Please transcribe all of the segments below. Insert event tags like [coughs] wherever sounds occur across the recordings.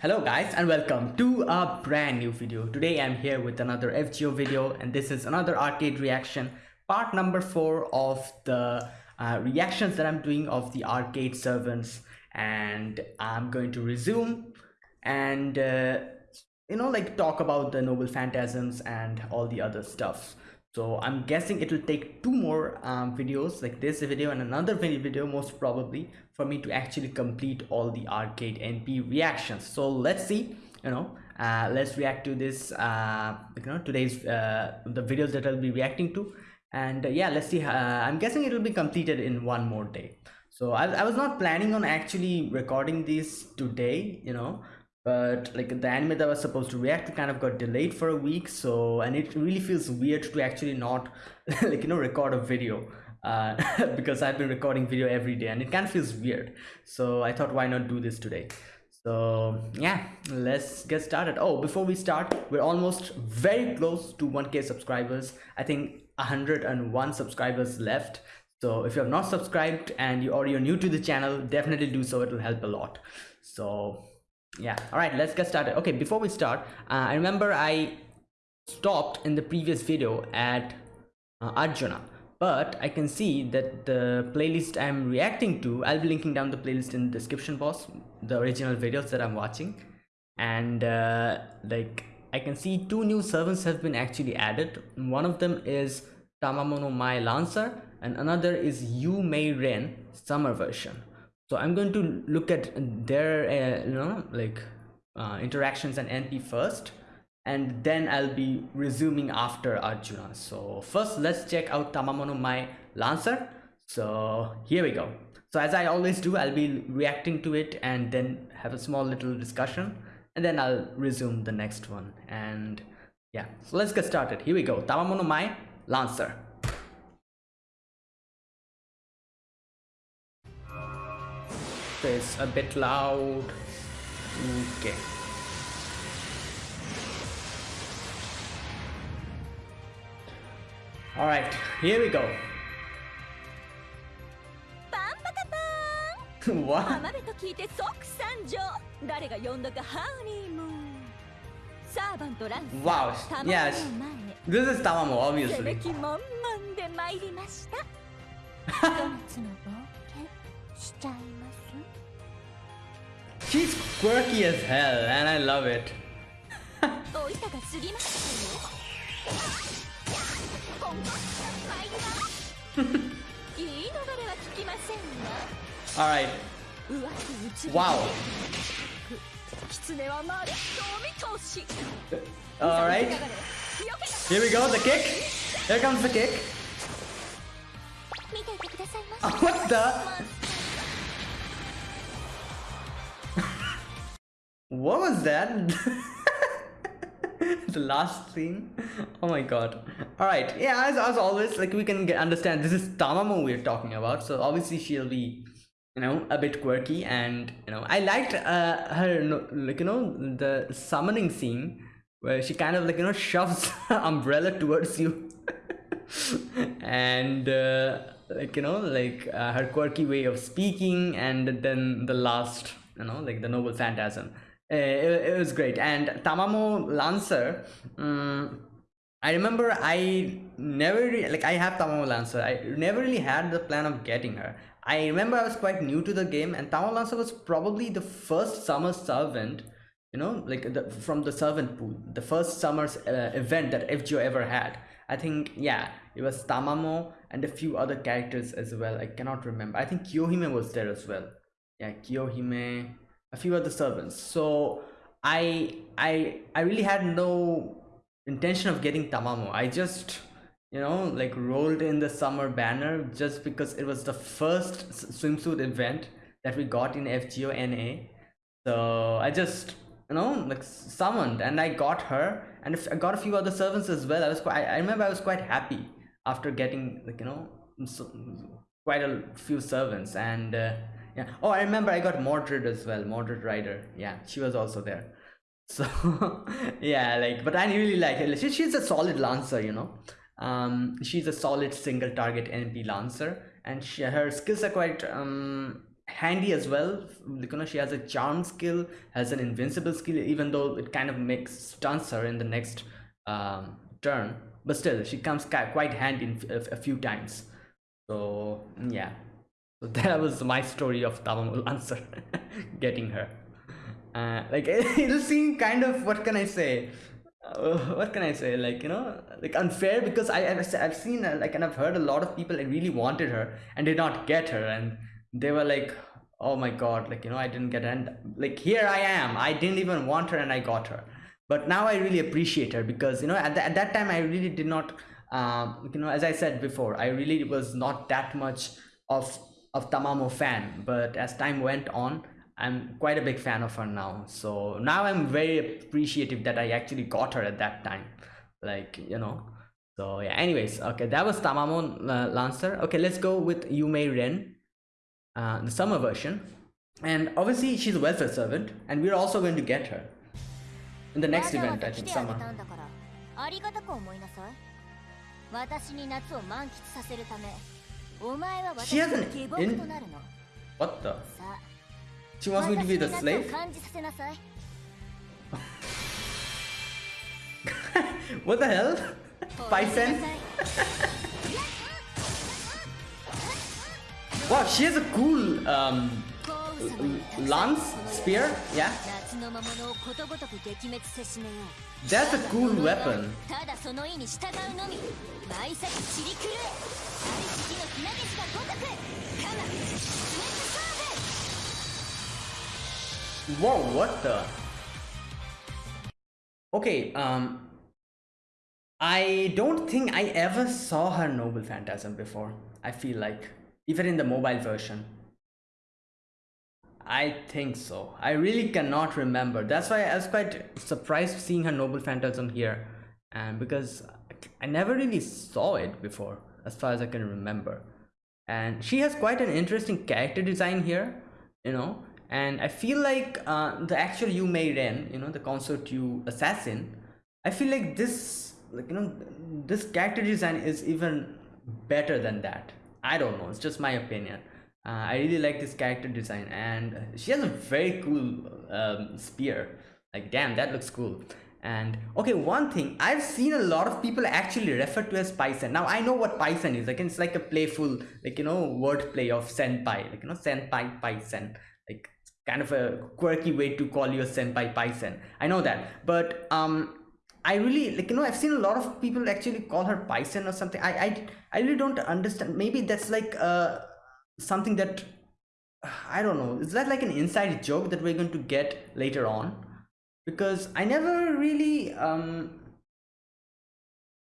Hello guys and welcome to a brand new video. Today I'm here with another FGO video and this is another arcade reaction part number 4 of the uh, reactions that I'm doing of the arcade servants and I'm going to resume and uh, you know like talk about the noble phantasms and all the other stuff so i'm guessing it will take two more um, videos like this video and another video most probably for me to actually complete all the arcade np reactions. So let's see you know uh, let's react to this uh, you know today's uh, the videos that i'll be reacting to. And uh, yeah let's see uh, i'm guessing it will be completed in one more day. So I, I was not planning on actually recording these today you know but like the anime that was supposed to react to kind of got delayed for a week so and it really feels weird to actually not [laughs] like you know record a video uh, [laughs] because I've been recording video every day and it kind of feels weird. So I thought why not do this today? So yeah let's get started. Oh before we start we're almost very close to 1k subscribers. I think 101 subscribers left. So if you have not subscribed and you or you're new to the channel definitely do so. It will help a lot. So yeah. All right let's get started. Okay before we start uh, i remember i stopped in the previous video at uh, arjuna. But i can see that the playlist i'm reacting to i'll be linking down the playlist in the description box the original videos that i'm watching. And uh, like i can see two new servants have been actually added. One of them is Tamamo Mai Lancer and another is Yu Mei Ren summer version so i'm going to look at their uh, you know like uh, interactions and np first and then i'll be resuming after arjuna. So first let's check out Tamamo no Mae lancer. So here we go. So as i always do i'll be reacting to it and then have a small little discussion and then i'll resume the next one. And yeah so let's get started. Here we go. Tamamono mai lancer it's a bit loud okay all right here we go what? 浜辺と聞いて即参上誰が呼んだかハウリーもサーバントランス Wow, yes This is Tamamo, obviously べき満々で参りましたひと夏の冒険しちゃいます She's quirky as hell and I love it. [laughs] Alright. Wow. Alright. Here we go, the kick. Here comes the kick. [laughs] [laughs] what the? What was that? [laughs] the last scene? Oh my god. Alright, yeah, as, as always, like we can get, understand this is Tamamo we're talking about, so obviously she'll be, you know, a bit quirky and, you know, I liked uh, her, like, you know, the summoning scene where she kind of like, you know, shoves [laughs] umbrella towards you. [laughs] and, uh, like, you know, like uh, her quirky way of speaking and then the last, you know, like the noble phantasm. Uh, it, it, was great. And tamamo lancer um, i remember i never really, like i have tamamo lancer. I never really had the plan of getting her. I remember i was quite new to the game and tamamo lancer was probably the first summer servant you know like the, from the servant pool the first summer's uh, event that fgo ever had. I think yeah it was tamamo and a few other characters as well. I cannot remember. I think kiyohime was there as well yeah kiyohime a few other servants. So i i i really had no intention of getting tamamo. I just you know like rolled in the summer banner just because it was the first swimsuit event that we got in fgo na so i just you know like summoned and i got her and i got a few other servants as well. I was quite i remember i was quite happy after getting like you know so, quite a few servants and uh, yeah. Oh i remember i got mordred as well mordred rider. Yeah she was also there. [laughs] So yeah like but i really like her. She, she's a solid lancer you know. Um she's a solid single target np lancer. And she, her skills are quite um handy as well. You know she has a charm skill has an invincible skill even though it kind of makes stunts her in the next um, turn. But still she comes quite handy in a few times. So yeah so [laughs] that was my story of Tamamo Lancer [laughs] getting her. Uh, like [laughs] it'll seem kind of what can I say? Uh, what can I say? Like you know like unfair because I I've, I've seen uh, like and I've heard a lot of people that really wanted her and did not get her. And they were like oh my god like you know I didn't get her. And like here I am. I didn't even want her and I got her. But now I really appreciate her because you know at, the, at that time I really did not um, you know as I said before I really was not that much of of Tamamo fan but as time went on I'm quite a big fan of her now. So now I'm very appreciative that I actually got her at that time. Like, you know. So yeah, anyways, okay, that was Tamamo uh, Lancer. Okay, let's go with Yu Mei Ren, uh, the summer version. And obviously she's a welfare servant and we're also going to get her in the next event, I think, summer. She has an in... What the? She wants me to be the slave? [laughs] what the hell? [laughs] Paisen? wow, she has a cool um, lance spear, yeah? That's a cool weapon. Whoa, what the? Okay, um... I don't think I ever saw her Noble Phantasm before, I feel like. Even in the mobile version. I think so. I really cannot remember. That's why I was quite surprised seeing her Noble Phantasm here. And because I never really saw it before, as far as I can remember. And she has quite an interesting character design here, you know and I feel like uh, the actual Yu Mei Ren, you know, the Consort Yu assassin, I feel like this, like you know, this character design is even better than that. I don't know, it's just my opinion. Uh, I really like this character design, and she has a very cool um, spear. Like, damn, that looks cool. And okay, one thing I've seen a lot of people actually refer to as Paisen. Now I know what Paisen is. Like it's like a playful, like you know, wordplay of senpai, like you know, senpai Paisen. Like kind of a quirky way to call you a senpai paisen i know that but um i really like you know i've seen a lot of people actually call her paisen or something i i, I really don't understand maybe that's like uh something that [sighs] i don't know is that like an inside joke that we're going to get later on because i never really um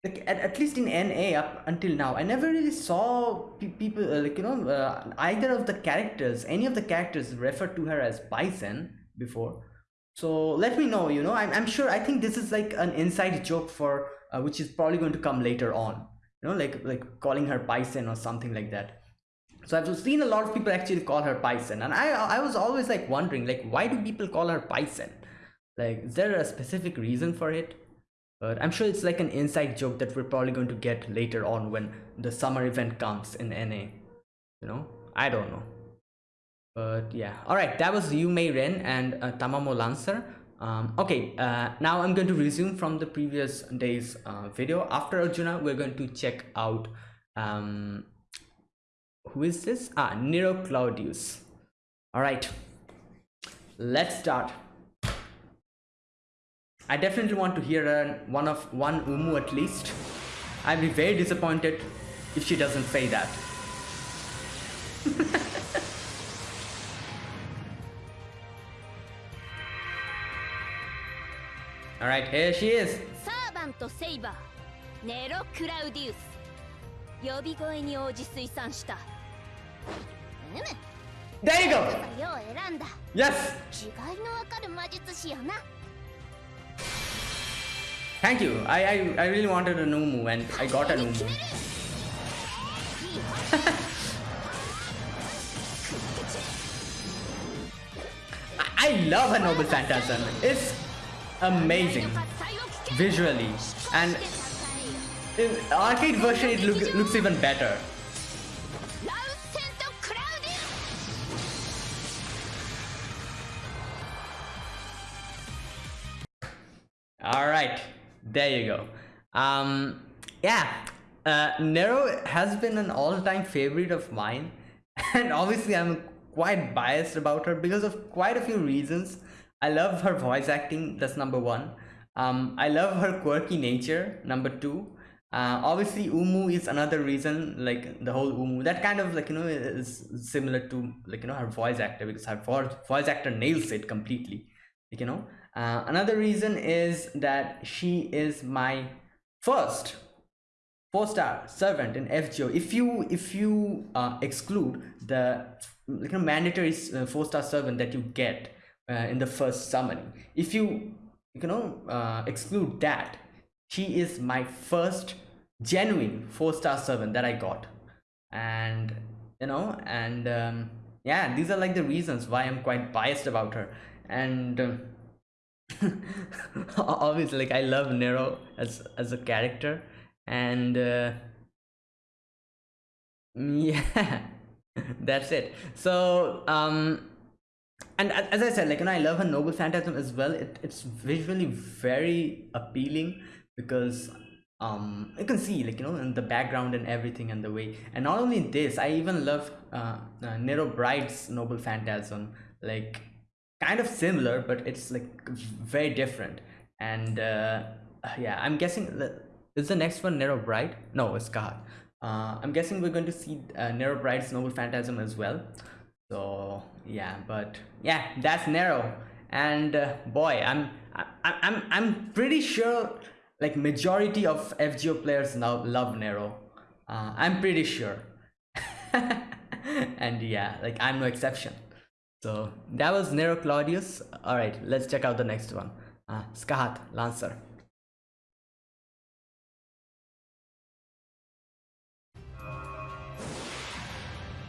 like at, at least in NA up until now, I never really saw pe people uh, like you know uh, either of the characters, any of the characters refer to her as Bison before. So let me know. You know, I'm I'm sure. I think this is like an inside joke for uh, which is probably going to come later on. You know, like like calling her Bison or something like that. So I've seen a lot of people actually call her Paisen, and I I was always like wondering like why do people call her Paisen? Like, is there a specific reason for it? but i'm sure it's like an inside joke that we're probably going to get later on when the summer event comes in na you know? I don't know. But yeah. All right that was Yu Mei Ren and uh, Tamamo Lancer. Um, okay uh, now I'm going to resume from the previous day's uh, video. After Arjuna we're going to check out um, who is this ah Nero Claudius all right let's start I definitely want to hear uh, one of one Umu at least. I'd be very disappointed if she doesn't say that. [laughs] Alright, here she is. Servant Saber, Nero Claudius. 呼び声に応じ推算した。 there you go. Yes. thank you. I, I i really wanted a new move and i got a new move. I, I love a noble phantasm. It's amazing. Visually. And in arcade version it look, looks even better. All right, there you go. Um, yeah, uh, Nero has been an all-time favorite of mine, [laughs] and obviously I'm quite biased about her because of quite a few reasons. I love her voice acting. That's number one. Um, I love her quirky nature. Number two. Uh, obviously, Umu is another reason. Like the whole Umu, that kind of like you know is similar to like you know her voice actor because her voice actor nails it completely. Like, you know, uh, another reason is that she is my first four star servant in FGO. If you if you uh, exclude the you know, mandatory uh, four star servant that you get uh, in the first summoning, if you you know uh, exclude that, she is my first genuine four star servant that I got, and you know and um, yeah, these are like the reasons why I'm quite biased about her and. [laughs] Obviously like i love nero as as a character and uh, [laughs] yeah that's it. So um and as i said like you know i love her noble phantasm as well. It, it's visually very appealing because um you can see like you know in the background and everything and the way and not only this i even love uh, uh nero bride's noble phantasm like kind of similar but it's like very different. And uh, yeah i'm guessing is the next one nero bride no it's god uh, i'm guessing we're going to see uh, nero bride's noble phantasm as well. So yeah but yeah that's nero. And uh, boy i'm I, i'm i'm pretty sure like majority of fgo players now love nero. Uh, i'm pretty sure. [laughs] And yeah like i'm no exception so that was Nero Claudius. All right, let's check out the next one. Uh, Skahat, Lancer.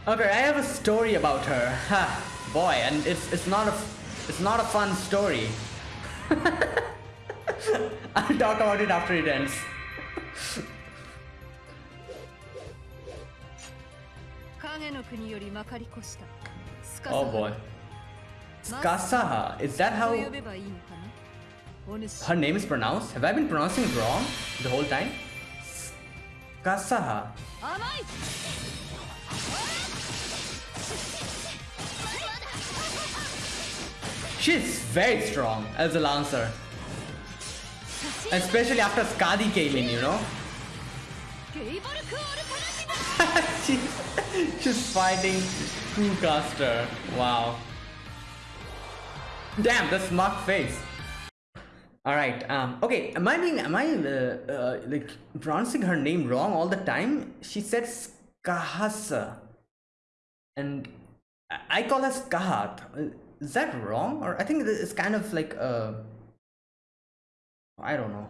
Okay, I have a story about her. Ha, boy, and it's it's not a it's not a fun story. [laughs] I'll talk about it after it ends. Oh boy. Kasaha, is that how her name is pronounced? Have I been pronouncing it wrong the whole time? Kasaha. She's very strong as a lancer. Especially after Skadi came in, you know? she's, [laughs] she's fighting Cu Caster. Wow. Damn, the smug face. All right. Um. Okay. Am I being? Am I uh, uh, like pronouncing her name wrong all the time? She said Skahasa, and I call her Skahat. Is that wrong? Or I think it's kind of like uh. I don't know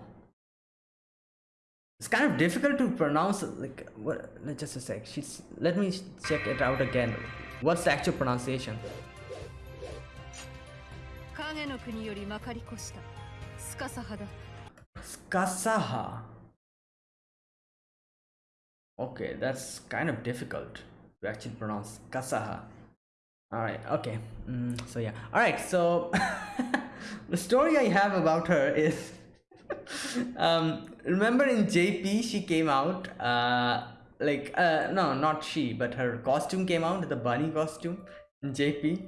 it's kind of difficult to pronounce like what just a sec she's let me check it out again what's the actual pronunciation? Skasaha. Okay that's kind of difficult to actually pronounce. Kasaha all right okay. Mm, so yeah. All right so [laughs] the story i have about her is [laughs] um, remember in JP she came out uh, like uh, no not she but her costume came out the bunny costume JP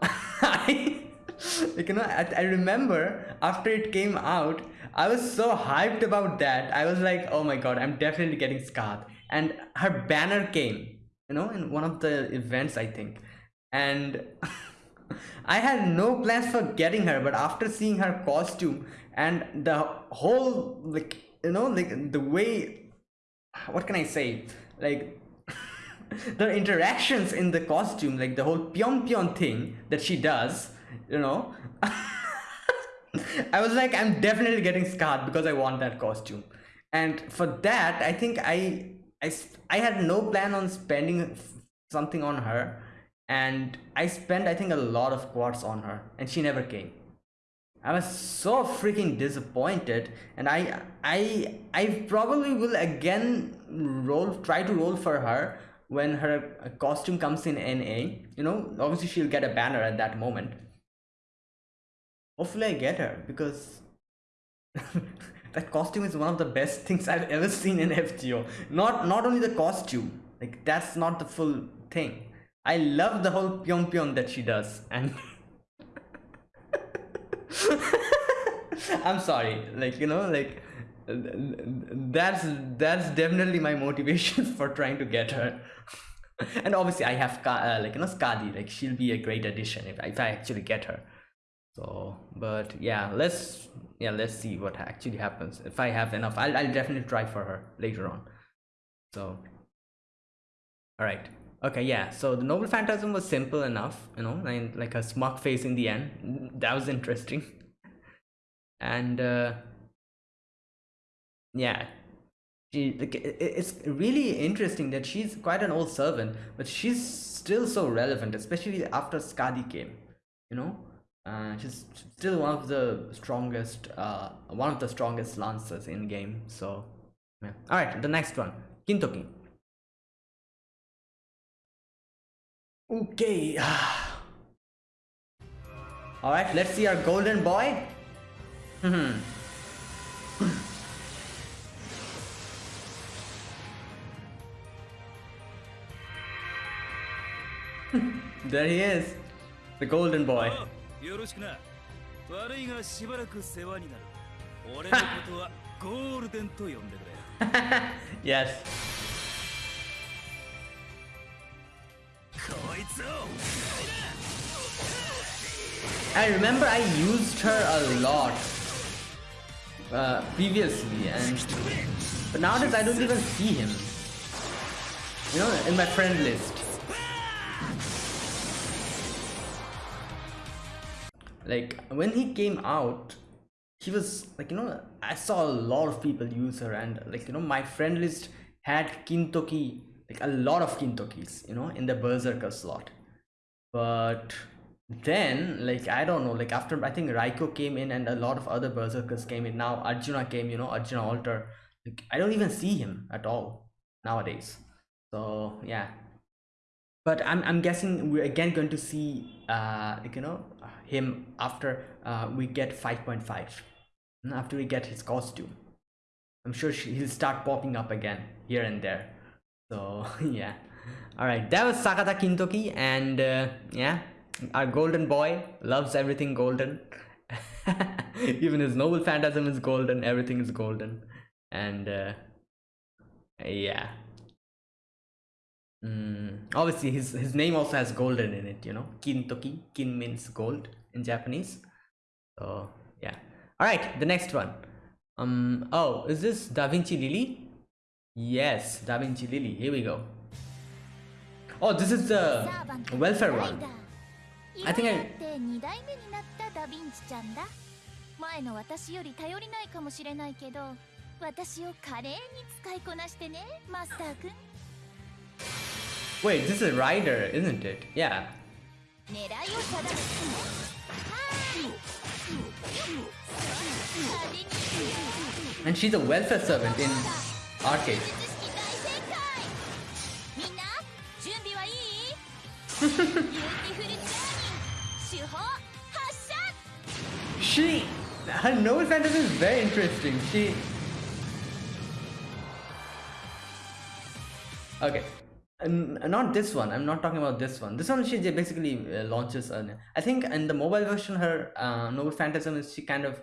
I [laughs] like you know I, I remember after it came out I was so hyped about that. I was like oh my god I'm definitely getting Skath and her banner came you know in one of the events I think. And [laughs] I had no plans for getting her but after seeing her costume and the whole like you know like the way what can i say? Like [laughs] the interactions in the costume like the whole pion pion thing that she does you know? [laughs] I was like i'm definitely getting scarred because i want that costume. And for that i think i i i had no plan on spending something on her. And i spent i think a lot of quartz on her. And she never came I was so freaking disappointed and I I I probably will again roll try to roll for her when her costume comes in NA. You know, obviously she'll get a banner at that moment. Hopefully I get her because [laughs] that costume is one of the best things I've ever seen in FGO. Not not only the costume, like that's not the full thing. I love the whole pyong pyong that she does, and [laughs] [laughs] I'm sorry, like you know, like that's that's definitely my motivation [laughs] for trying to get her. [laughs] and obviously, I have uh, like you know Skadi, like she'll be a great addition if if I actually get her. So but yeah let's yeah let's see what actually happens. If i have enough i'll, I'll definitely try for her later on. So all right okay yeah. So the noble phantasm was simple enough you know and like a smug face in the end. That was interesting. [laughs] And uh yeah. She like, it's really interesting that she's quite an old servant but she's still so relevant especially after skadi came you know? Uh, she's still one of the strongest uh, one of the strongest lancers in game so yeah. all right the next one. Kintoki okay [sighs] all right let's see our golden boy hmm. [laughs] there he is the golden boy [laughs] よろしくな悪いがしばらく世話になる俺のことはゴールデンと呼んでく[laughs] れ yes I remember I used her a lot uh, previously and but nowadays I don't even see him. You know in my friend list. Like when he came out he was like you know i saw a lot of people use her and like you know my friend list had kintoki like a lot of kintokis you know in the berserker slot. But then like i don't know like after i think raiko came in and a lot of other berserkers came in. Now arjuna came you know arjuna alter like i don't even see him at all nowadays. So yeah. But i'm, I'm guessing we're again going to see uh like you know him after uh, we get 5.5 after we get his costume. I'm sure he'll start popping up again here and there so [laughs] yeah all right that was sakata kintoki and uh, yeah our golden boy loves everything golden [laughs] even his noble phantasm is golden everything is golden and uh, yeah Mm, obviously, his his name also has golden in it. You know, Kintoki. Kin means gold in Japanese. So yeah. All right, the next one. Um. Oh, is this Da Vinci Lily? Yes, Da Vinci Lily. Here we go. Oh, this is the welfare one. I think I... Wait, this is Rider, isn't it? Yeah. And she's a welfare servant in arcade. she her noble fantasy is very interesting. She. Okay. Not this one. I'm not talking about this one. This one she basically uh, launches i think in the mobile version her uh, noble phantasm is she kind of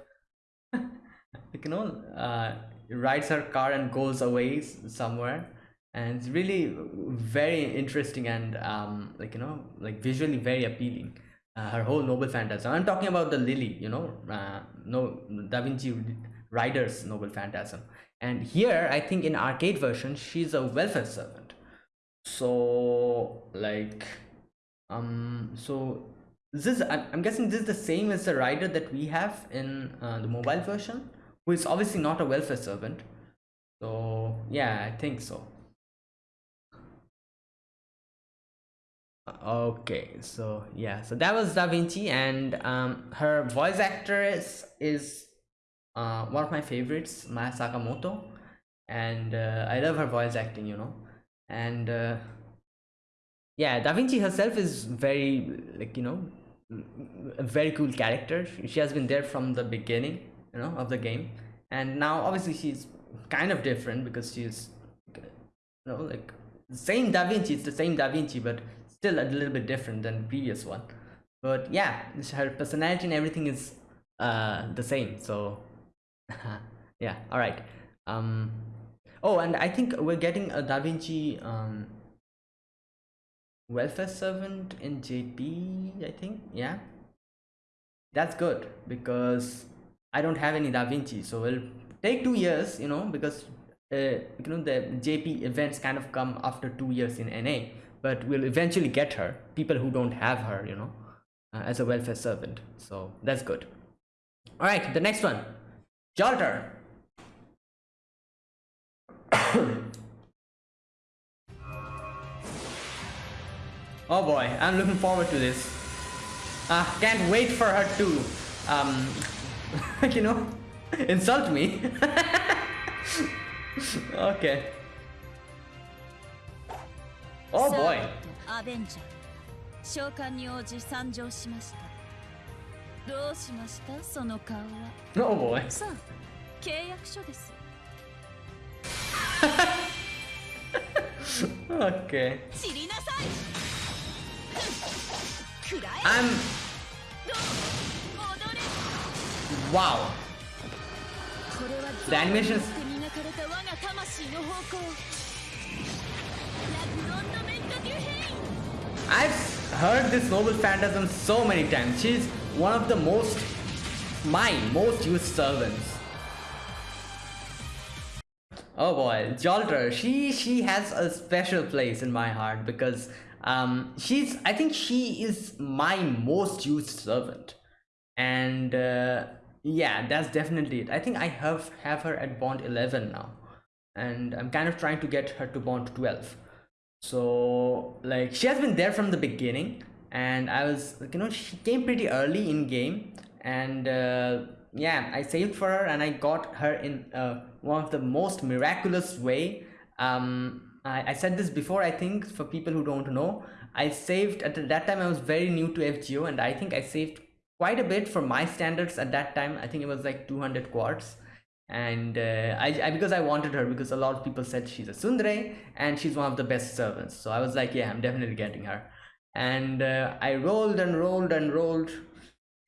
[laughs] you know uh, rides her car and goes away somewhere. And it's really very interesting and um like you know like visually very appealing uh, her whole noble phantasm i'm talking about the lily you know uh, no da vinci rider's noble phantasm. And here i think in arcade version she's a welfare servant. So like um so this is i'm guessing this is the same as the rider that we have in uh, the mobile version who is obviously not a welfare servant. So yeah i think so. Okay so yeah so that was da vinci and um her voice actress is is uh one of my favorites maya sakamoto. And uh, i love her voice acting you know. And uh, yeah da vinci herself is very like you know a very cool character. She has been there from the beginning you know of the game. And now obviously she's kind of different because she's you know like same da vinci it's the same da vinci but still a little bit different than the previous one. But yeah her personality and everything is uh the same so [laughs] yeah all right um oh and i think we're getting a da vinci um welfare servant in jp i think yeah? That's good because i don't have any da vinci so it'll take two years you know because uh, you know the jp events kind of come after two years in na but we'll eventually get her people who don't have her you know uh, as a welfare servant so that's good. All right the next one Jalter. [coughs] oh boy i'm looking forward to this. Uh, can't wait for her to um [laughs] you know insult me [laughs] okay oh boy アベンジャー召喚に応じ参上しましたどうしましたその顔は oh boy さあ契約書です [laughs] okay 散りなさいくらえ i'm 踊れ Wow. The animations. I've heard this noble phantasm so many times. She's one of the most, my most used servants. Oh boy, Jalter, she she has a special place in my heart because um, she's I think she is my most used servant, and uh, yeah, that's definitely it. I think I have have her at bond eleven now, and I'm kind of trying to get her to bond twelve. So like she has been there from the beginning. And i was like, you know she came pretty early in game. And uh, yeah i saved for her and i got her in uh, one of the most miraculous way. Um I, I said this before i think for people who don't know. I saved at that time i was very new to fgo and i think i saved quite a bit for my standards at that time. I think it was like 200 quartz. and uh, I, I because I wanted her because a lot of people said she's a tsundere and she's one of the best servants. So I was like yeah I'm definitely getting her. And uh, I rolled and rolled and rolled.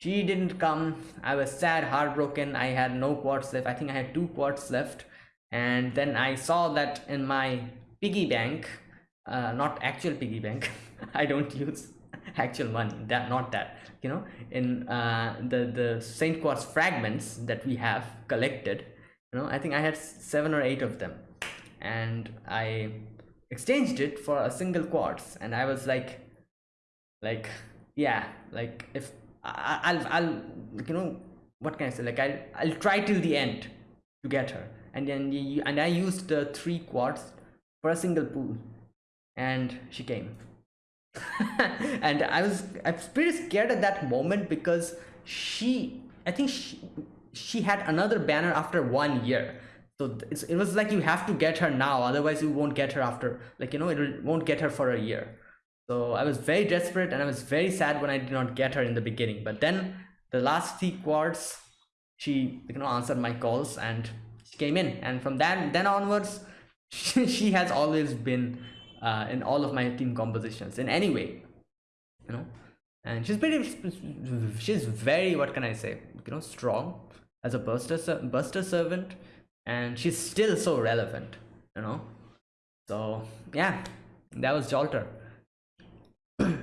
She didn't come. I was sad heartbroken. I had no quartz left. I think I had two quartz left. And then I saw that in my piggy bank uh, not actual piggy bank. [laughs] I don't use [laughs] actual money. That not that you know in uh, the the saint quartz fragments that we have collected you know i think i had seven or eight of them. And i exchanged it for a single quartz. And i was like like yeah like if I, i'll i'll you know what can i say? Like i'll i'll try till the end to get her. And then you, and i used the three quartz for a single pool. And she came [laughs] and I was I was pretty scared at that moment because she I think she she had another banner after one year. So it was like you have to get her now, otherwise you won't get her after like you know it won't get her for a year. So I was very desperate and I was very sad when I did not get her in the beginning. But then the last three quartz, she you know answered my calls and she came in. And from then then onwards, [laughs] she has always been uh, in all of my team compositions. In any way you know and she's pretty she's very what can i say you know strong as a buster buster servant. And she's still so relevant you know. So yeah that was jalter. [clears throat]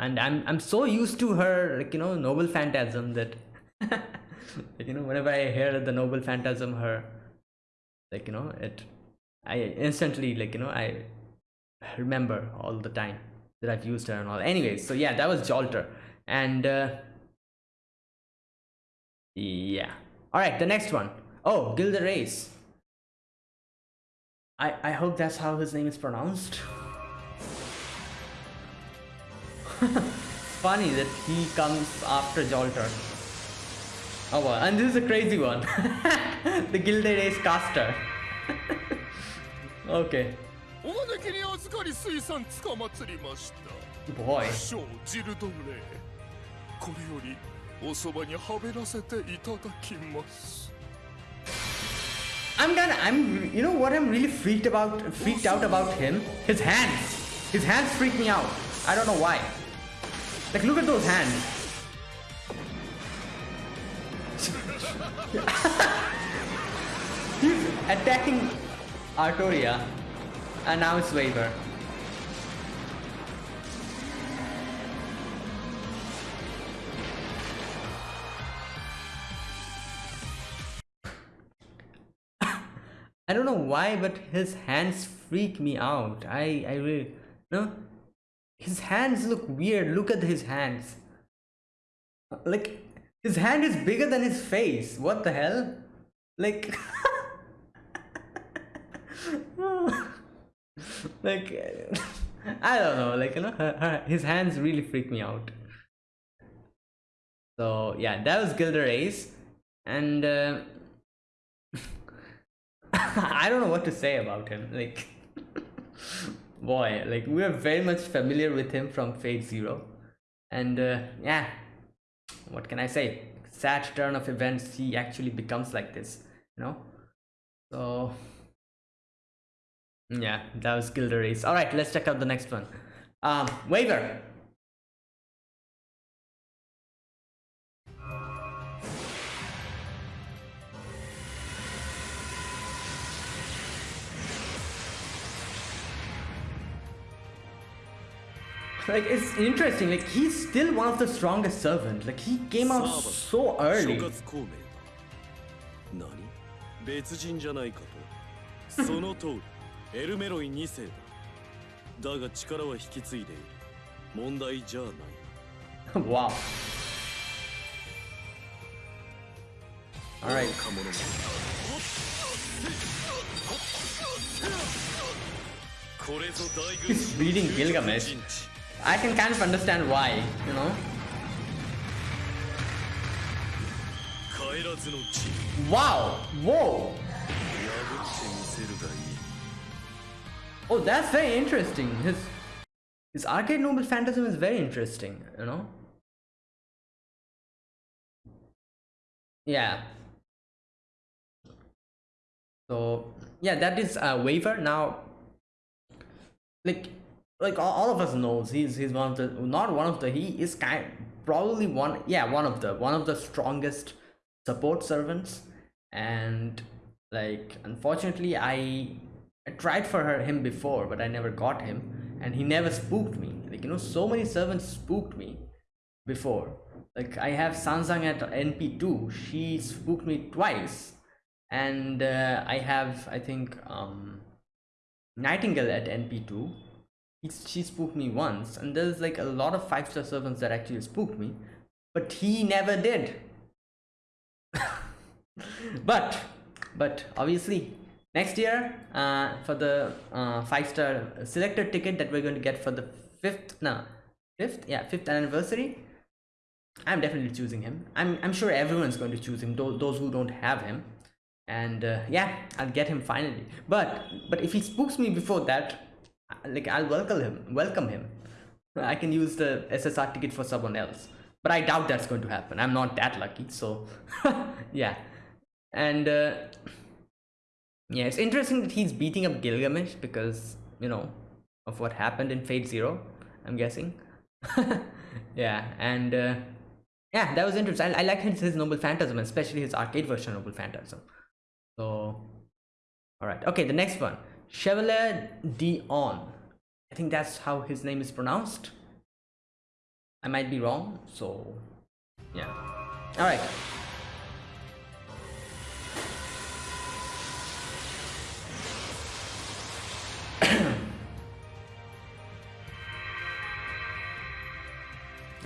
And i'm i'm so used to her like you know noble phantasm that [laughs] like, you know whenever i hear the noble phantasm her like you know it i instantly like you know i remember all the time that I've used her and all. Anyways, so yeah, that was Jalter. And uh, yeah. All right, the next one. Oh, Gilda Race. I, I hope that's how his name is pronounced. [laughs] Funny that he comes after Jalter. Oh well, and this is a crazy one. [laughs] the Gilda Race caster. [laughs] okay. お招きに預かり水産つかまつりました Boy. 少ジルドンレイこれより おそばにはべらせていただきます I'm gonna I'm you know what I'm really freaked about freaked out about him? His hands. His hands freak me out. I don't know why. Like look at those hands. [laughs] He's attacking Artoria and now it's Waver. [laughs] I don't know why, but his hands freak me out. I I really no. His hands look weird. Look at his hands. Like his hand is bigger than his face. What the hell? Like [laughs] like [laughs] I don't know. Like you know, her, her, his hands really freak me out. So yeah, that was Gilder Ace, and. Uh, [laughs] I don't know what to say about him. Like, [laughs] boy, like we're very much familiar with him from Fate Zero, and uh, yeah, what can I say? Sad turn of events. He actually becomes like this, you know. So Mm, yeah, that was Gilderies. All right, let's check out the next one. Um, Waver. Like, it's interesting, like, he's still one of the strongest servants. Like, he came out so early. その通りエルメロイ2世だだが力は引き継いでいる問題じゃない wow all right 若者もこれぞ大軍 he's reading Gilgamesh I can kind of understand why you know wow whoa oh that's very interesting. His his arcade noble phantasm is very interesting you know? Yeah. So yeah that is a Waver now like like all, all of us knows he's he's one of the not one of the he is kind probably one yeah one of the one of the strongest support servants. And like unfortunately i i tried for her him before but i never got him. And he never spooked me. Like you know so many servants spooked me before. Like i have sanzang at np2 she spooked me twice. And uh, i have i think um nightingale at np2 he, she spooked me once. And there's like a lot of five star servants that actually spooked me. But he never did. [laughs] But but obviously next year uh, for the uh, five star selected ticket that we're going to get for the fifth no fifth? Yeah fifth anniversary i'm definitely choosing him. I'm i'm sure everyone's going to choose him those, those who don't have him. And uh, yeah i'll get him finally. But but if he spooks me before that uh, like i'll welcome him welcome him. I can use the ssr ticket for someone else. But i doubt that's going to happen. I'm not that lucky so [laughs] yeah. And uh, yeah it's interesting that he's beating up gilgamesh because you know of what happened in fate zero i'm guessing. [laughs] Yeah and uh, yeah that was interesting. I, I like his, his noble phantasm especially his arcade version of noble phantasm. So all right okay the next one. Chevalier d'Eon. I think that's how his name is pronounced. I might be wrong so yeah. All right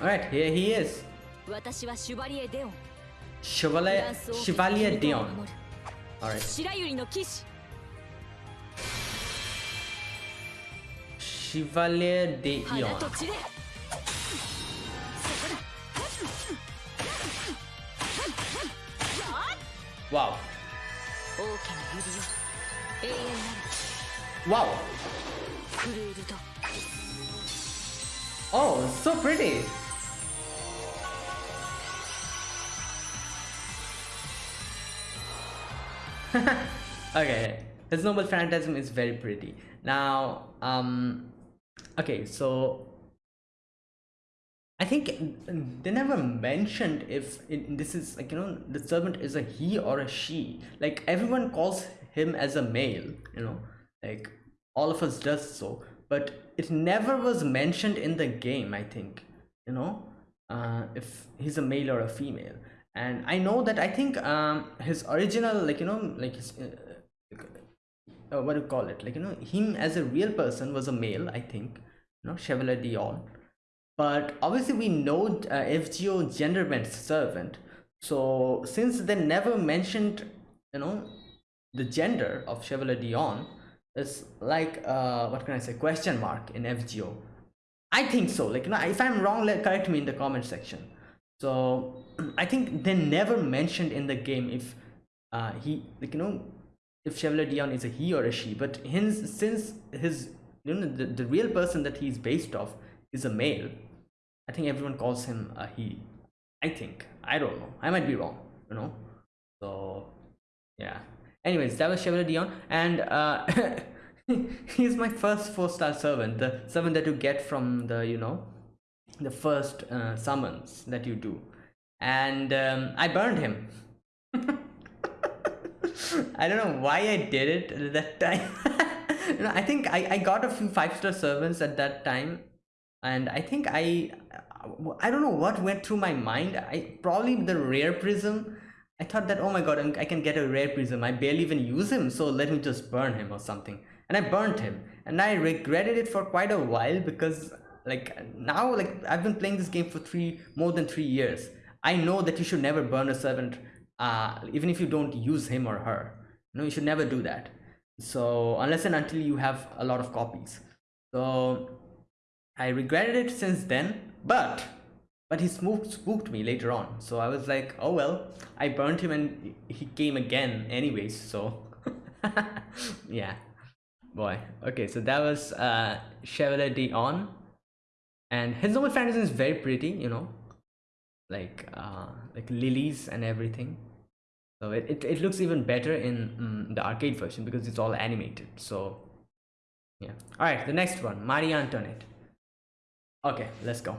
Alright, here he is. Chevalier Deon. Chevalier Deon. Alright. Chevalier Deon. Wow. Wow. Oh, so pretty. [laughs] okay, his noble phantasm is very pretty. Now, um, okay, so I think they never mentioned if it, this is like you know the servant is a he or a she. Like everyone calls him as a male, you know, like all of us does so, but it never was mentioned in the game. I think you know uh, if he's a male or a female and i know that i think um his original like you know like his uh, uh, what do you call it? Like you know him as a real person was a male i think. You know chevalier d'Eon. But obviously we know uh, fgo gender bent servant. So since they never mentioned you know the gender of chevalier d'Eon it's like uh what can i say? Question mark in fgo i think so. Like you know if i'm wrong let correct me in the comment section. So I think they never mentioned in the game if uh, he like you know if Chevalier d'Eon is a he or a she, but his since his you know the, the real person that he's based off is a male, I think everyone calls him a he. I think I don't know. I might be wrong. You know. So yeah. Anyways, that was Chevalier d'Eon, and uh, [laughs] he's my first four-star servant, the servant that you get from the you know the first uh, summons that you do and um, I burned him. I don't know why I did it at that time. [laughs] you know, I think I, I got a few five star servants at that time, and I think I I don't know what went through my mind. I probably the rare prism. I thought that oh my god, I can get a rare prism. I barely even use him, so let me just burn him or something. And I burned him, and I regretted it for quite a while because like now like I've been playing this game for three more than three years I know that you should never burn a servant, uh, even if you don't use him or her. No, you should never do that. So unless and until you have a lot of copies. So I regretted it since then, but but he spooked, spooked me later on. So I was like, oh well, I burned him and he came again anyways. So [laughs] yeah, boy. Okay, so that was uh, Chevalier d'Eon. And his noble phantasm is very pretty, you know, like uh, like lilies and everything. So it, it, it looks even better in um, the arcade version because it's all animated. So yeah. All right the next one marie antoinette. Okay let's go.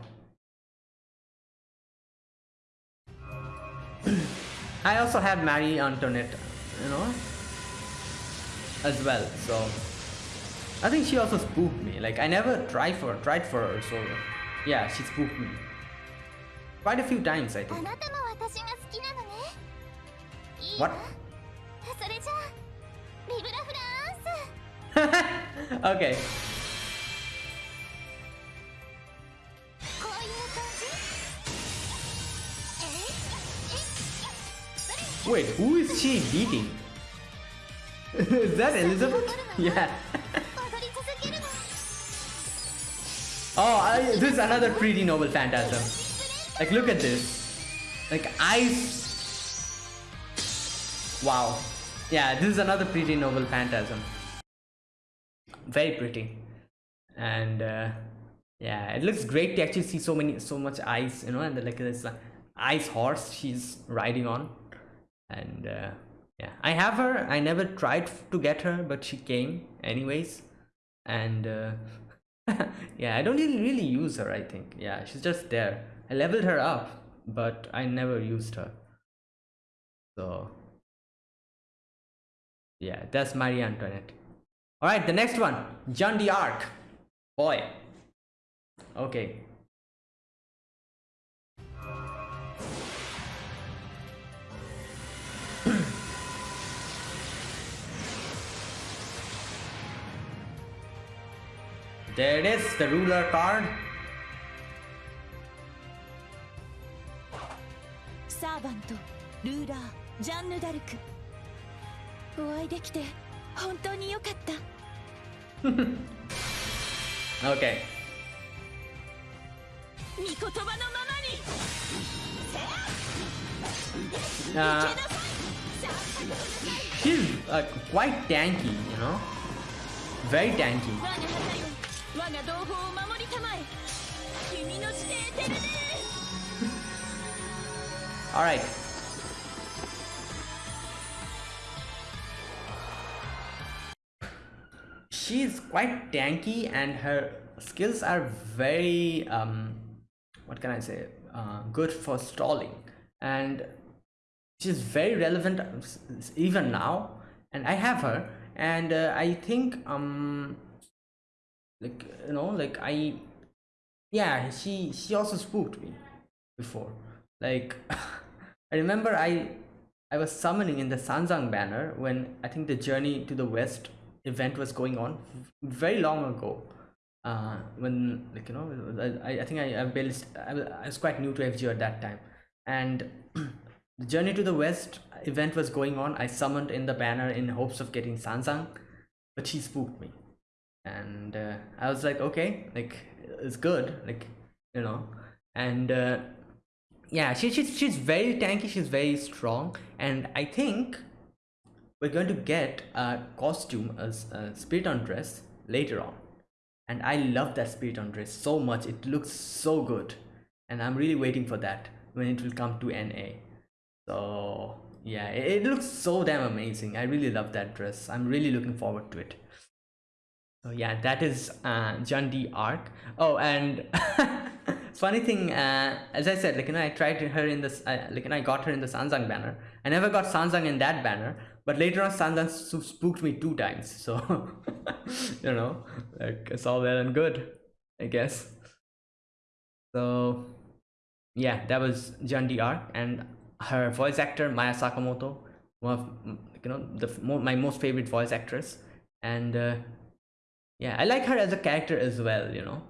[clears throat] I also have marie antoinette you know as well so. I think she also spooked me like i never tried for tried for her so yeah she spooked me Quite a few times, I think. What? [laughs] okay. Wait, who is she beating? [laughs] is that Elizabeth? [laughs] yeah. oh, I, this is another pretty noble phantasm. Like, look at this. Like, ice. Wow. Yeah, this is another pretty noble phantasm. Very pretty. And, uh, yeah, it looks great to actually see so many, so much ice, you know, and like this uh, ice horse she's riding on. And, uh, yeah, I have her. I never tried to get her, but she came anyways. And, uh, [laughs] yeah, I don't really, really use her, I think. Yeah, she's just there. I leveled her up, but I never used her. So, yeah, that's Marie Antoinette. All right, the next one, Jeanne d'Arc. Boy. Okay. [clears throat] there it is, the ruler card. サーヴァントルーラージャンヌ・ダルク。お会いできて本当によかった。[laughs] OK 見言葉のままに。あ She's like quite tanky, you know? Very tanky. All right. she's quite tanky and her skills are very um what can i say uh, good for stalling. And she's very relevant even now. And i have her. And uh, i think um like you know like i yeah she she also spooked me before. Like [laughs] i remember i i was summoning in the sanzang banner when i think the journey to the west event was going on very long ago. Uh when like you know i, I think i i built I, was quite new to fgo at that time. And [clears throat] the journey to the west event was going on. I summoned in the banner in hopes of getting sanzang but she spooked me. And uh, i was like okay like it's good like you know. And uh, yeah she, she's, she's very tanky she's very strong and i think we're going to get a costume a, a on dress later on. And i love that spirit on dress so much it looks so good. And i'm really waiting for that when it will come to na so yeah it, it looks so damn amazing. I really love that dress. I'm really looking forward to it. So yeah that is uh Jeanne d'Arc oh and [laughs] funny thing uh as i said like you know i tried her in this uh, like you know, i got her in the sanzang banner. I never got sanzang in that banner but later on sanzang spooked me two times [laughs] so you know like it's all well and good i guess. So yeah that was Jeanne d'Arc and her voice actor maya sakamoto one of you know the my most favorite voice actress. And uh, yeah i like her as a character as well you know.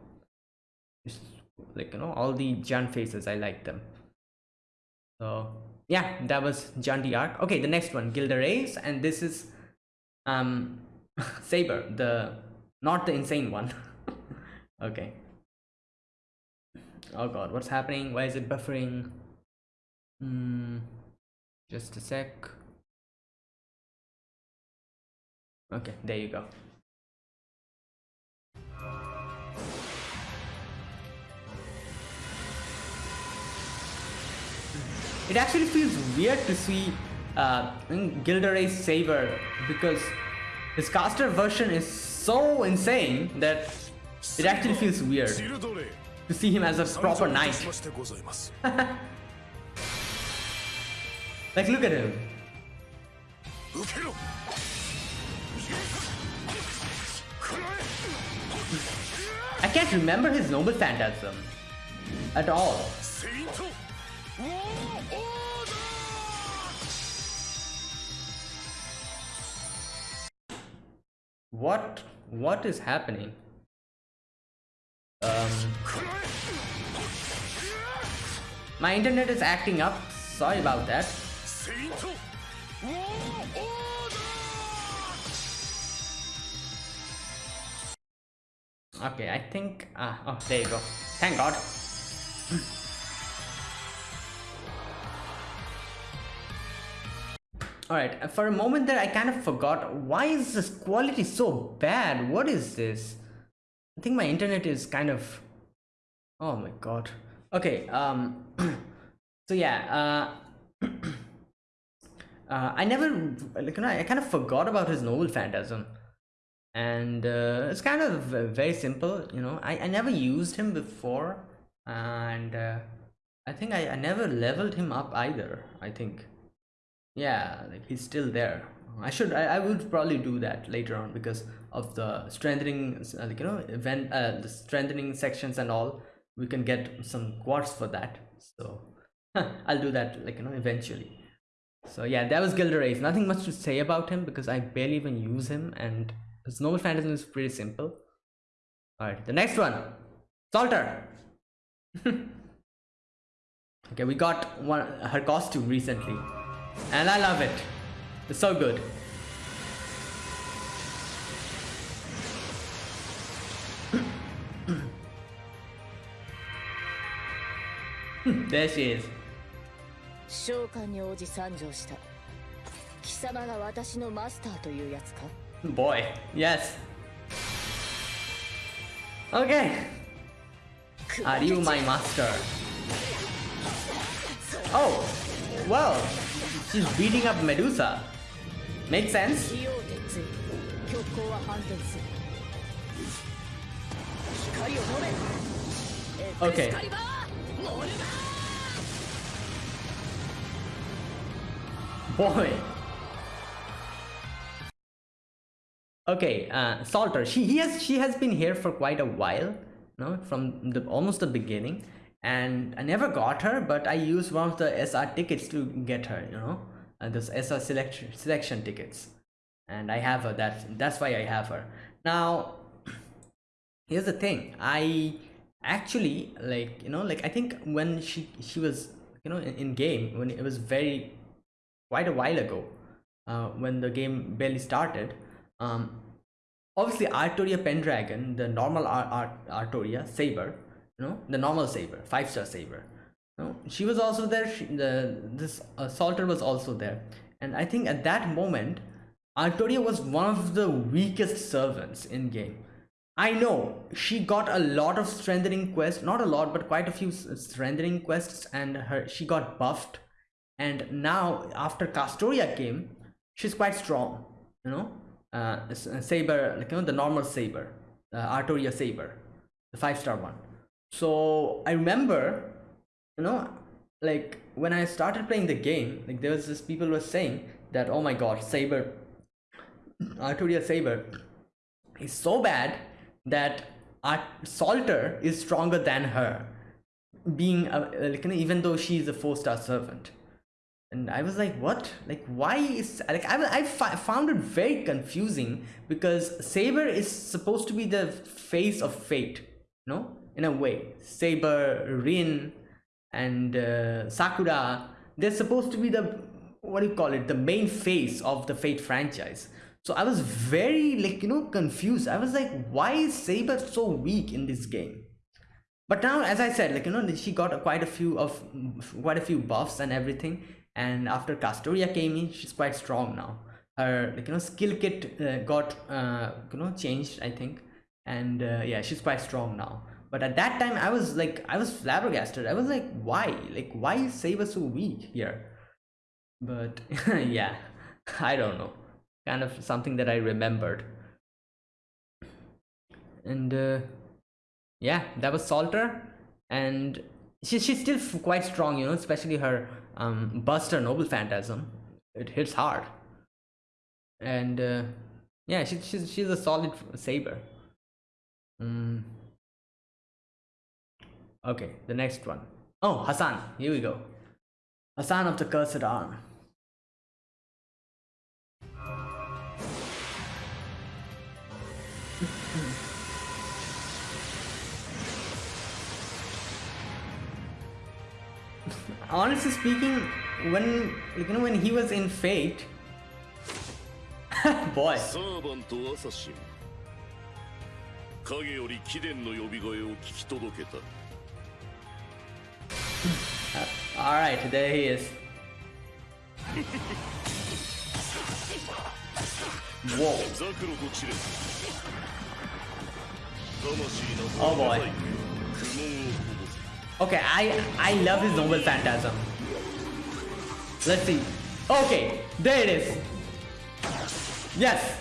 Just, like you know all the Jund faces i like them. So yeah that was Jeanne d'Arc. Okay the next one Gilles de Rais and this is um [laughs] saber the not the insane one. [laughs] Okay. Oh god what's happening? Why is it buffering? Hmm. just a sec. Okay there you go it actually feels weird to see uh, Gilles de Rais Saber because his caster version is so insane that it actually feels weird to see him as a proper knight. [laughs] like look at him. I can't remember his noble phantasm at all. What? What is happening? Um, my internet is acting up. Sorry about that. Okay, I think... Ah, oh, there you go. Thank God. Alright, for a moment there I kind of forgot why is this quality so bad? What is this? I think my internet is kind of oh my god. Okay, um [clears throat] so yeah, uh [clears throat] uh, I never like you know I kind of forgot about his noble phantasm and uh, it's kind of very simple you know I, I never used him before and uh, I think I, I never leveled him up either I think yeah like he's still there. I should i, I would probably do that later on because of the strengthening uh, like you know event uh, the strengthening sections and all we can get some quartz for that. So [laughs] i'll do that like you know eventually. So yeah that was Gilles de Rais nothing much to say about him because i barely even use him and his noble phantasm is pretty simple. All right the next one. Salter. [laughs] Okay we got one her costume recently and I love it. It's so good. [coughs] there she is. 召喚に応じ参上した貴様が私のマスターというやつか Boy, yes. Okay. Are you my master? Oh, well, She's beating up Medusa. Makes sense? Okay. Boy. Okay, uh, Salter. She he has she has been here for quite a while, no, from the almost the beginning and I never got her, but I used one of the SR tickets to get her, you know, uh, those SR selection selection tickets, and I have her. That's that's why I have her. Now, [clears throat] here's the thing. I actually like you know like I think when she she was you know in, in game when it was very quite a while ago uh, when the game barely started. Um, obviously, Artoria Pendragon, the normal Ar- Ar- Artoria Saber, you know, the normal Saber, five star Saber. You know, she was also there. She, the this uh, Salter was also there, and I think at that moment, Artoria was one of the weakest servants in game. I know she got a lot of strengthening quests, not a lot, but quite a few strengthening quests, and her she got buffed and now after Castoria came, she's quite strong. You know, uh, saber, like you know, the normal saber, uh, Artoria saber, the five star one. So I remember, you know, like when I started playing the game, like there was this people were saying that oh my god, saber, [clears throat] Artoria saber is so bad that Art- Salter is stronger than her being a, like even though she's a four star servant. And i was like what? Like why is like i, I found it very confusing because saber is supposed to be the face of fate you know in a way. Saber rin and uh, sakura they're supposed to be the what do you call it the main face of the fate franchise. So i was very like you know confused. I was like why is saber so weak in this game? But now as i said like you know she got quite a few of quite a few buffs and everything. And after castoria came in she's quite strong now. Her like you know skill kit uh, got uh, you know changed i think. And uh, yeah she's quite strong now but at that time i was like i was flabbergasted. I was like why? Like why is saber so weak here? But [laughs] yeah [laughs] i don't know. Kind of something that i remembered. And uh, yeah that was salter. And she, she's still quite strong you know especially her um buster noble phantasm. It hits hard. And uh, yeah she, she's she's a solid saber. Mm. okay the next one oh hassan here we go hassan of the cursed arm [laughs] honestly speaking when like, you know when he was in fate [laughs] boy サーバントアサシン影より貴殿の呼び声を聞き届けた Uh, Alright, there he is. Whoa. Oh boy. Okay, I I love his noble phantasm. Let's see. Okay, there it is. Yes.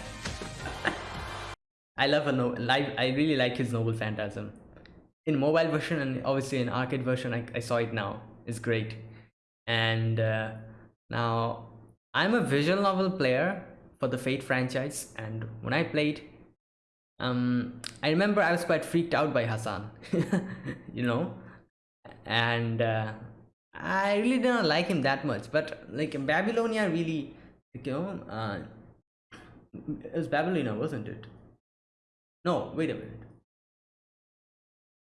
[laughs] I love a no. I, I really like his noble phantasm. In mobile version and obviously in arcade version, I, I saw it now. It's great. And uh, now I'm a visual novel player for the Fate franchise, and when I played, um, I remember I was quite freaked out by Hassan. [laughs] you know, and uh, I really didn't like him that much. But like in Babylonia, really, you know, uh, it was Babylonia, wasn't it? No, wait a minute.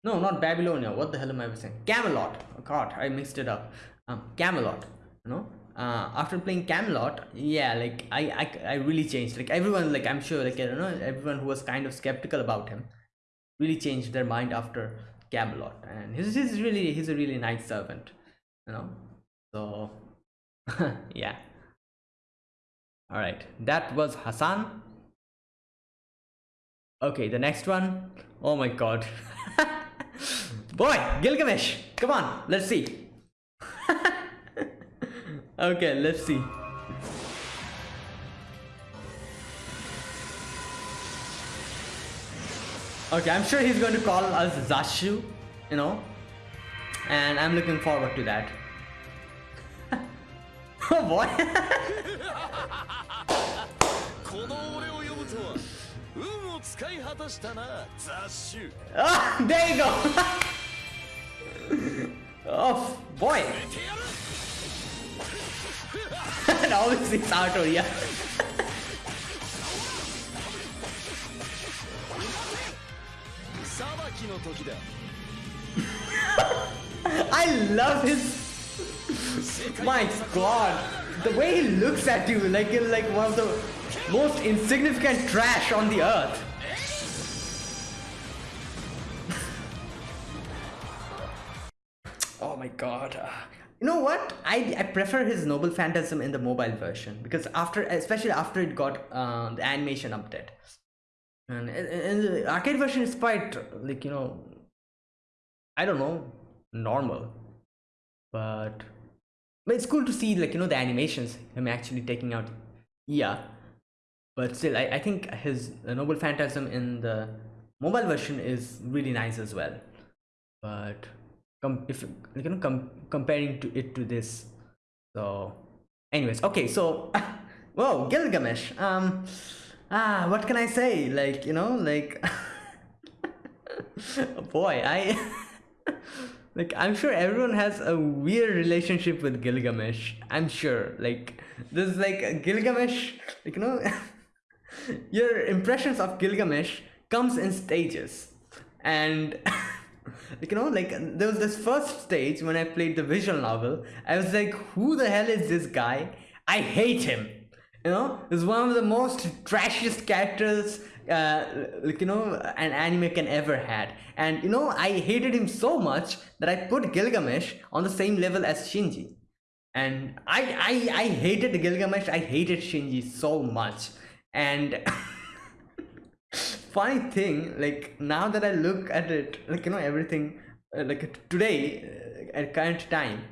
No, not Babylonia. What the hell am I saying? Camelot. Oh God, I mixed it up. Um, Camelot. You know, uh, after playing Camelot, yeah, like I, I, I really changed. Like everyone, like I'm sure, like I don't know, everyone who was kind of skeptical about him, really changed their mind after Camelot. And he's, he's really, he's a really nice servant. You know, so [laughs] yeah. All right, that was Hassan. Okay, the next one. Oh my god. [laughs] Boy, Gilgamesh. Come on, let's see. [laughs] okay, let's see. Okay, I'm sure he's going to call us Zashu, you know, and I'm looking forward to that. [laughs] oh boy. [laughs] 使い果たしたな雑種 Ah, there you go. oh boy. and obviously it's Artoria. 裁きの時だ I love his. My God, the way he looks at you like you're like one of the most insignificant trash on the earth. God. You know what? I, I prefer his Noble Phantasm in the mobile version because after, especially after it got uh, the animation update, and, and the arcade version is quite like you know I don't know, normal. But but it's cool to see like you know the animations, him actually taking out yeah. But still I, I think his Noble Phantasm in the mobile version is really nice as well. But com- if you know com- comparing to it to this. So anyways, okay, so [laughs] whoa, Gilgamesh. Um ah what can I say? Like, you know, like [laughs] boy, I [laughs] like i'm sure everyone has a weird relationship with gilgamesh i'm sure like there's like gilgamesh like you know your impressions of gilgamesh comes in stages and [laughs] you know like there was this first stage when i played the visual novel. I was like who the hell is this guy? I hate him. You know he's one of the most trashiest characters uh, like you know an anime can ever had. And you know i hated him so much that i put gilgamesh on the same level as shinji. And i i, I hated gilgamesh. I hated shinji so much. And [laughs] funny thing like now that i look at it like you know everything uh, like today uh, at current time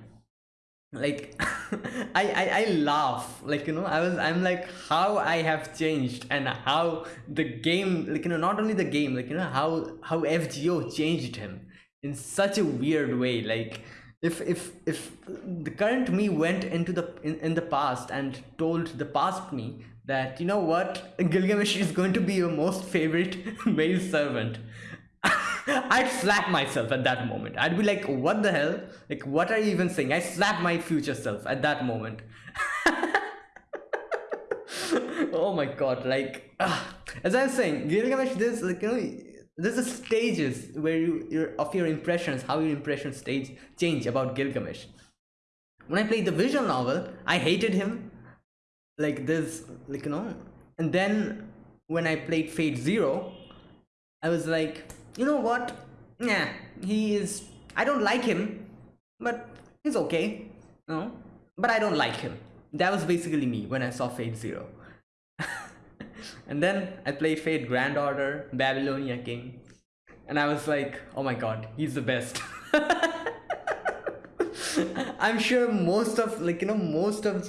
like [laughs] I, I i laugh. Like you know i was i'm like how i have changed and how the game like you know not only the game like you know how how fgo changed him in such a weird way. Like if if if the current me went into the in, in the past and told the past me that you know what gilgamesh is going to be your most favorite [laughs] male servant [laughs] I'd slap myself at that moment. I'd be like, what the hell? Like, what are you even saying? I slap my future self at that moment. [laughs] oh my god, like, uh, as I was saying, Gilgamesh, there's like, you know, there's a stages where you, your, of your impressions, how your impressions stage change about Gilgamesh. When I played the visual novel, I hated him. Like this, like, you know, and then when I played Fate Zero, I was like, you know what? Yeah, he is. I don't like him, but he's okay. No, but I don't like him. That was basically me when I saw Fate Zero. [laughs] and then I played Fate Grand Order, Babylonia King, and I was like, oh my god, he's the best. [laughs] I'm sure most of like you know most of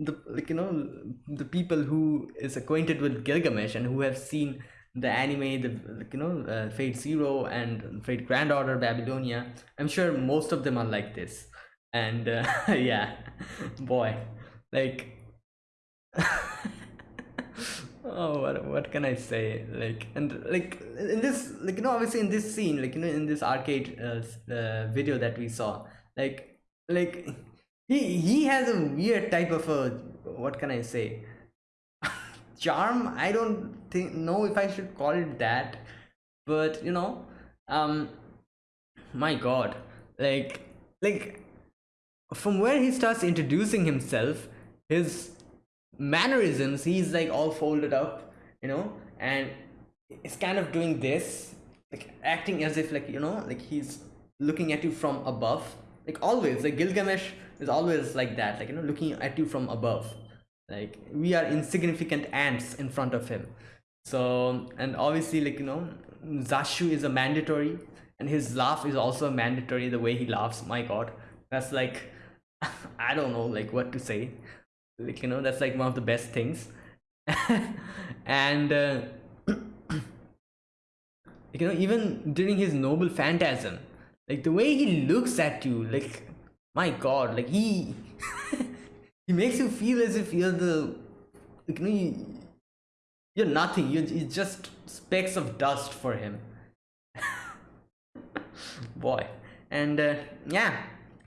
the like you know the people who is acquainted with Gilgamesh and who have seen the anime, the like, you know uh, Fate Zero and Fate Grand Order Babylonia. I'm sure most of them are like this, and uh, [laughs] yeah, boy, like. [laughs] oh what, what can i say like and like in this like you know obviously in this scene like you know in this arcade uh, uh, video that we saw like like he he has a weird type of a what can i say? [laughs] Charm? I don't think know if i should call it that but you know um my god. Like like from where he starts introducing himself his mannerisms he's like all folded up you know and it's kind of doing this like acting as if like you know like he's looking at you from above like always like gilgamesh is always like that like you know looking at you from above. Like we are insignificant ants in front of him. So and obviously like you know zashu is a mandatory and his laugh is also mandatory the way he laughs my god. That's like [laughs] i don't know like what to say. Like you know that's like one of the best things. [laughs] And uh, [clears throat] you know even during his noble phantasm like the way he looks at you like my god like he [laughs] he makes you feel as if you're the like, you know, you, you're nothing. You're, you're just specks of dust for him. [laughs] Boy. And uh, yeah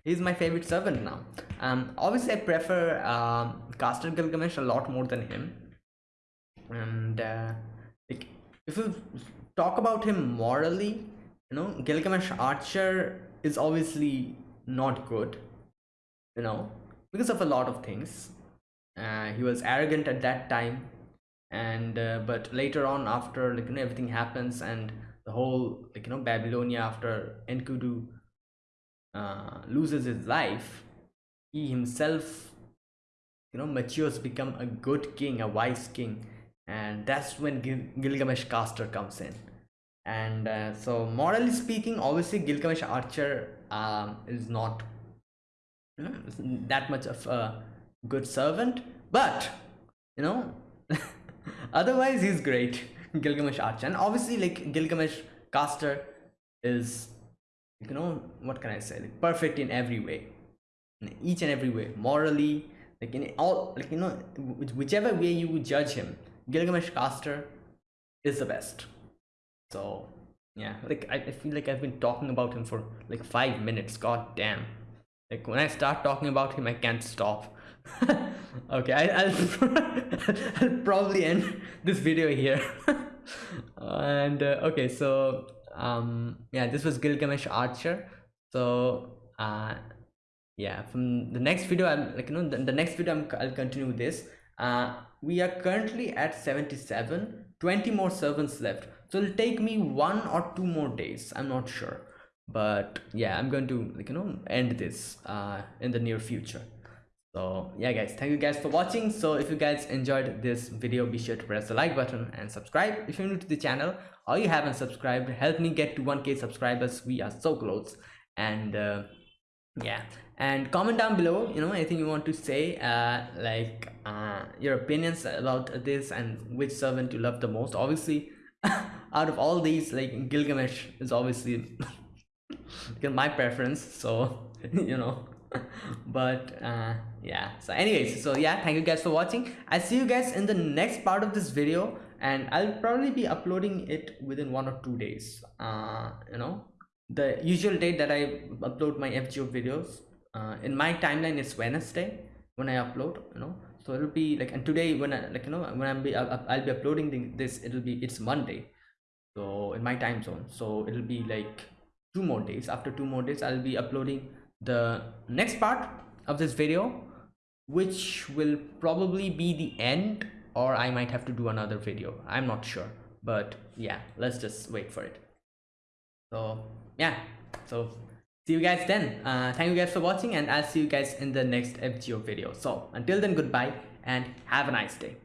he's my favorite servant now. Um obviously i prefer um caster gilgamesh a lot more than him. And uh, like if you talk about him morally you know gilgamesh archer is obviously not good you know because of a lot of things. Uh, he was arrogant at that time and uh, but later on after like you know everything happens and the whole like you know babylonia after enkidu uh, loses his life he himself you know matures become a good king a wise king. And that's when Gil- gilgamesh caster comes in and uh, so morally speaking obviously gilgamesh archer um, is not you know, that much of a good servant but you know [laughs] otherwise he's great gilgamesh archer. And obviously like gilgamesh caster is you know what can i say? Like perfect in every way. In each and every way morally like in all like you know whichever way you judge him gilgamesh caster is the best so yeah like I, I feel like i've been talking about him for like five minutes. God damn. Like when i start talking about him i can't stop. [laughs] Okay I, will [laughs] I'll probably end this video here. [laughs] And uh, okay so um yeah this was gilgamesh archer. So uh yeah from the next video i'm like you know the, the next video I'm, i'll continue this. Uh we are currently at 77 20 more servants left. So it'll take me one or two more days. I'm not sure. But yeah i'm going to like you know end this uh in the near future. So yeah guys thank you guys for watching. So if you guys enjoyed this video be sure to press the like button and subscribe. If you're new to the channel or you haven't subscribed help me get to 1k subscribers. We are so close. And uh, yeah. And comment down below you know anything you want to say uh like uh your opinions about this and which servant you love the most. Obviously [laughs] out of all these like gilgamesh is obviously [laughs] my preference so [laughs] you know. But uh yeah. So anyways so yeah thank you guys for watching. I'll see you guys in the next part of this video and i'll probably be uploading it within one or two days uh you know the usual date that i upload my fgo videos uh, in my timeline it's wednesday when i upload you know. So it'll be like and today when i like you know when i'm be i'll, I'll be uploading the, this it'll be it's monday. So in my time zone. So it'll be like two more days. After two more days i'll be uploading the next part of this video which will probably be the end or i might have to do another video. I'm not sure. But yeah let's just wait for it. So yeah. So see you guys then. Uh, thank you guys for watching and i'll see you guys in the next fgo video. So until then goodbye and have a nice day